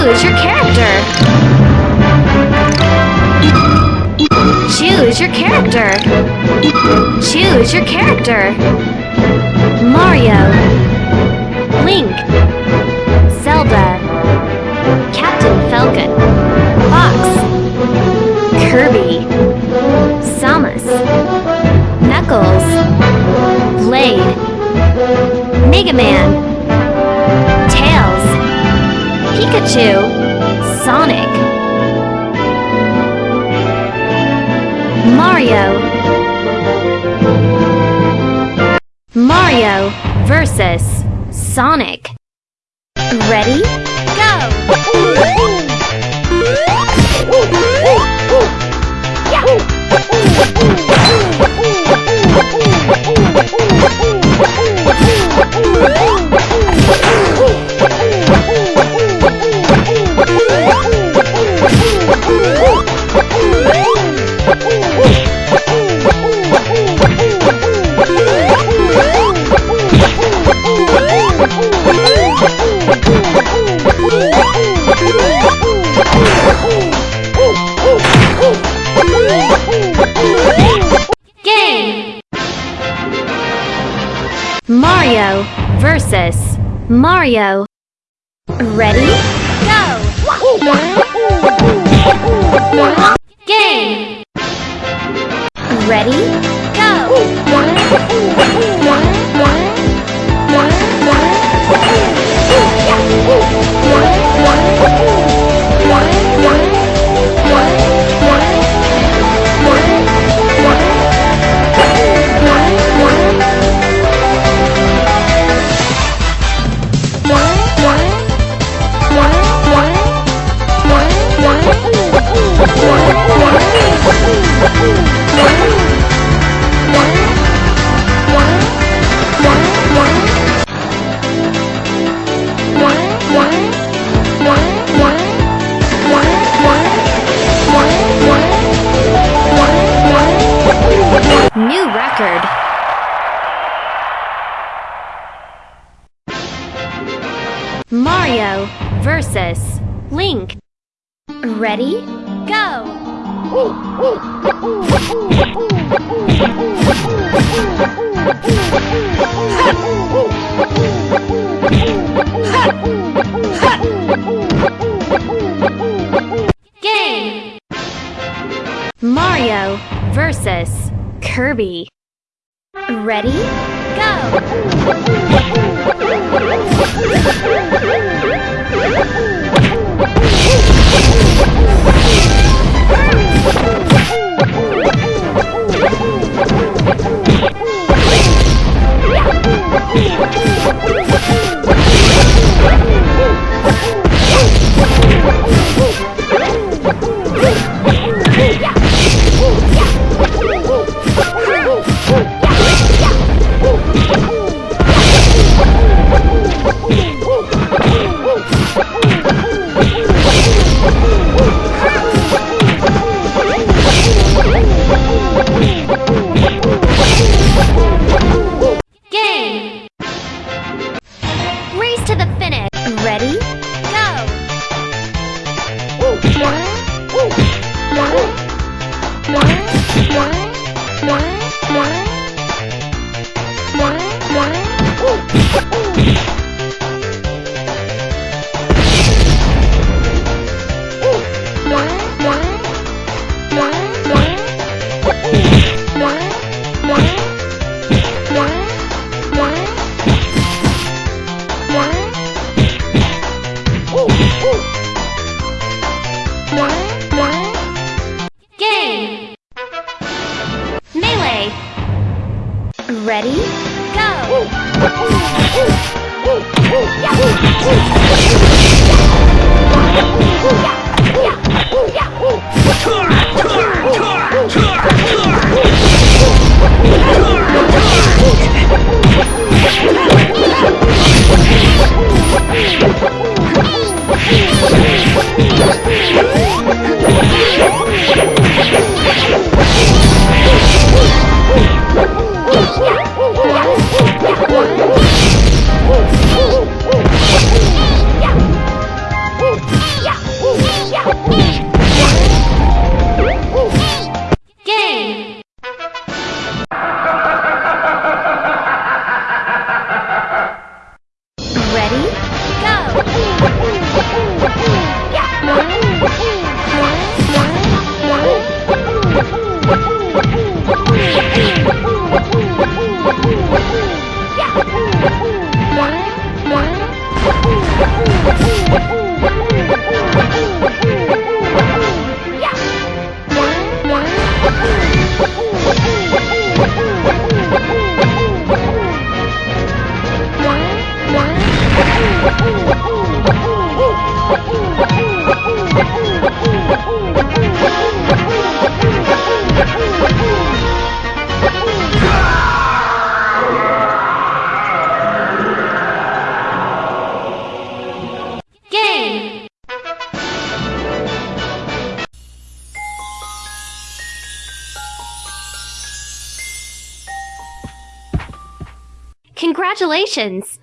Choose your character. Choose your character. Choose your character. Mario. Link. Pikachu. Sonic. Mario. Mario versus Sonic. Ready? Mario versus Mario. Ready? Go! Game! Ready? Go! Record. Mario versus Link. Ready? Go! Game! Mario versus Kirby. Ready? Go! Hey! Congratulations!